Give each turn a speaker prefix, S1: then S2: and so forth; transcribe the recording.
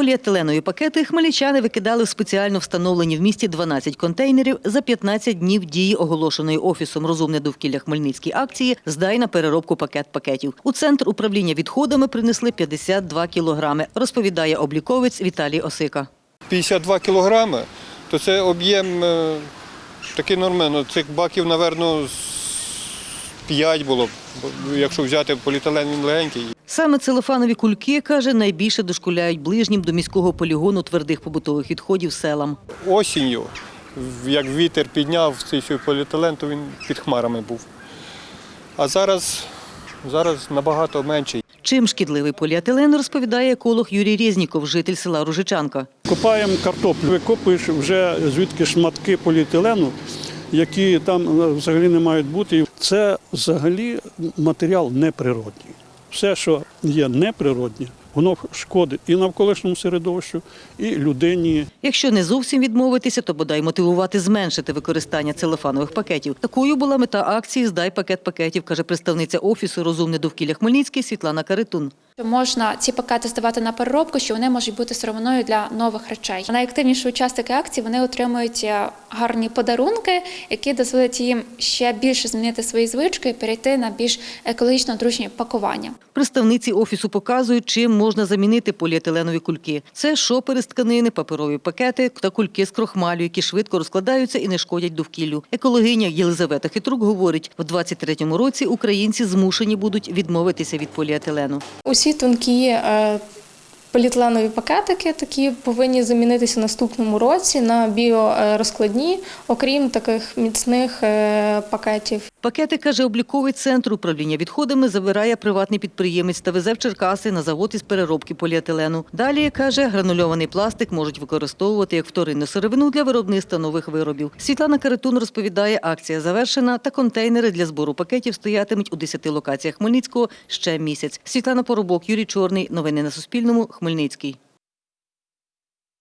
S1: Поліетиленові пакети хмельничани викидали в спеціально встановлені в місті 12 контейнерів за 15 днів дії оголошеної офісом Розумне довкілля Хмельницькій акції Здай на переробку пакет пакетів. У центр управління відходами принесли 52 кілограми, розповідає обліковець Віталій Осика.
S2: 52 кілограми, то це об'єм е, такий нормально. Цих баків, напевно, 5 було, якщо взяти поліетилен, він легенький.
S1: Саме целофанові кульки, каже, найбільше дошкуляють ближнім до міського полігону твердих побутових відходів селам.
S2: Осінню, як вітер підняв цей свій поліетилен, то він під хмарами був. А зараз, зараз набагато менший.
S1: Чим шкідливий поліетилен, розповідає еколог Юрій Резніков, житель села Ружичанка.
S3: Копаємо картоплю, викопуєш вже звідки шматки поліетилену, які там е, взагалі не мають бути. Це взагалі матеріал неприродній. Все, що є неприроднє, воно шкодить і навколишньому середовищу, і людині.
S1: Якщо не зовсім відмовитися, то бодай мотивувати зменшити використання целофанових пакетів. Такою була мета акції Здай пакет пакетів, каже представниця офісу Розумне довкілля Хмельницький Світлана Каритун.
S4: Що Можна ці пакети здавати на переробку, що вони можуть бути сировиною для нових речей. Найактивніші учасники акції вони отримують е, гарні подарунки, які дозволять їм ще більше змінити свої звички і перейти на більш екологічно дружні пакування.
S1: Представниці офісу показують, чим можна замінити поліетиленові кульки. Це шопери з тканини, паперові пакети та кульки з крохмалю, які швидко розкладаються і не шкодять довкіллю. Екологиня Єлизавета Хитрук говорить, в 23-му році українці змушені будуть відмовитися від поліетилену.
S5: Усі тонкі е, поліетиленові пакетики такі повинні замінитися наступному році на біорозкладні, окрім таких міцних е, пакетів.
S1: Пакети, каже, обліковий центр управління відходами забирає приватний підприємець та везе в Черкаси на завод із переробки поліетилену. Далі, каже, гранульований пластик можуть використовувати як вторинну сировину для виробництва нових виробів. Світлана Каритун розповідає, акція завершена та контейнери для збору пакетів стоятимуть у 10 локаціях Хмельницького ще місяць. Світлана Поробок, Юрій Чорний. Новини на Суспільному. Хмельницький.